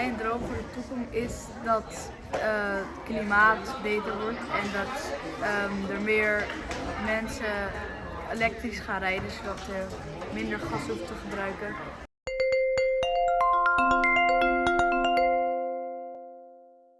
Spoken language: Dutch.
Mijn droom voor de toekomst is dat het klimaat beter wordt en dat ehm, er meer mensen elektrisch gaan rijden zodat ze minder gas hoeven te gebruiken.